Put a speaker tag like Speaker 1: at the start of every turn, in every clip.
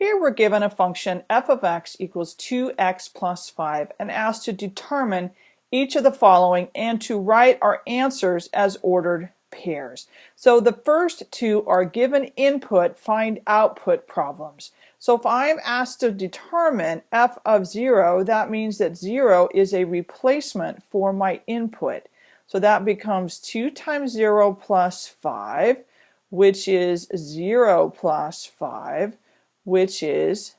Speaker 1: Here we're given a function f of x equals 2x plus 5 and asked to determine each of the following and to write our answers as ordered pairs. So the first two are given input, find output problems. So if I'm asked to determine f of 0, that means that 0 is a replacement for my input. So that becomes 2 times 0 plus 5, which is 0 plus 5 which is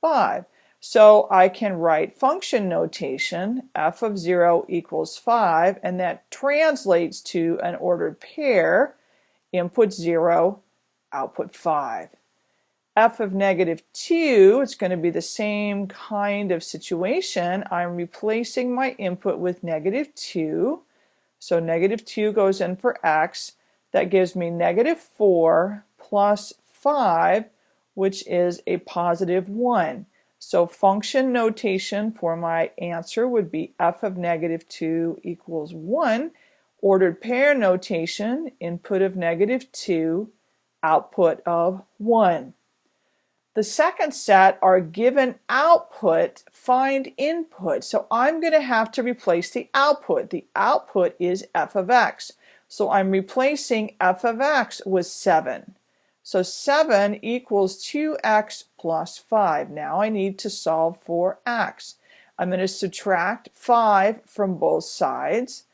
Speaker 1: 5. So I can write function notation, f of 0 equals 5, and that translates to an ordered pair, input 0, output 5. f of negative 2, it's going to be the same kind of situation. I'm replacing my input with negative 2. So negative 2 goes in for x. That gives me negative 4 plus 5 which is a positive 1. So function notation for my answer would be f of negative 2 equals 1. Ordered pair notation, input of negative 2, output of 1. The second set are given output, find input. So I'm going to have to replace the output. The output is f of x. So I'm replacing f of x with 7. So 7 equals 2x plus 5. Now I need to solve for x. I'm going to subtract 5 from both sides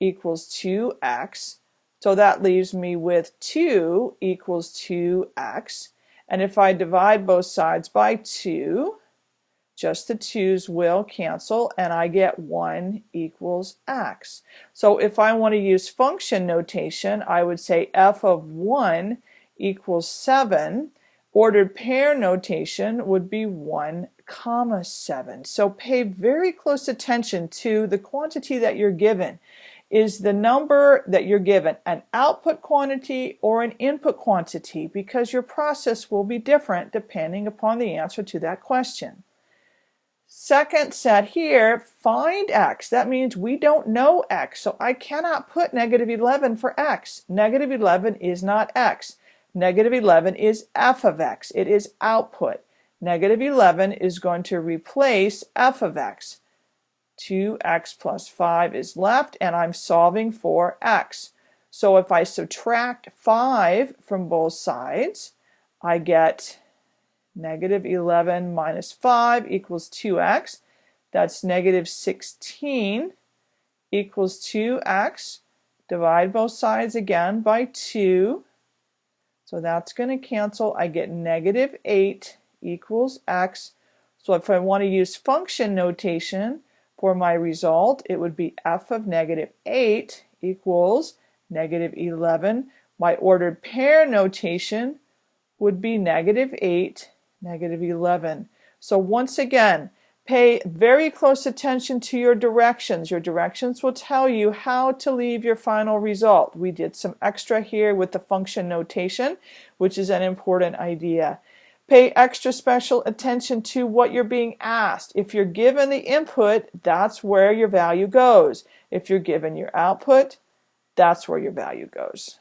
Speaker 1: equals 2x. So that leaves me with 2 equals 2x. And if I divide both sides by 2, just the 2's will cancel and I get 1 equals x. So if I want to use function notation, I would say f of 1 equals 7, ordered pair notation would be 1 comma 7. So pay very close attention to the quantity that you're given. Is the number that you're given an output quantity or an input quantity? Because your process will be different depending upon the answer to that question. Second set here, find x. That means we don't know x, so I cannot put negative 11 for x. Negative 11 is not x. Negative 11 is f of x. It is output. Negative 11 is going to replace f of x. 2x plus 5 is left and I'm solving for x. So if I subtract 5 from both sides, I get negative 11 minus 5 equals 2x. That's negative 16 equals 2x. Divide both sides again by 2. So that's going to cancel. I get negative 8 equals x. So if I want to use function notation for my result, it would be f of negative 8 equals negative 11. My ordered pair notation would be negative 8, negative 11. So once again, Pay very close attention to your directions. Your directions will tell you how to leave your final result. We did some extra here with the function notation, which is an important idea. Pay extra special attention to what you're being asked. If you're given the input, that's where your value goes. If you're given your output, that's where your value goes.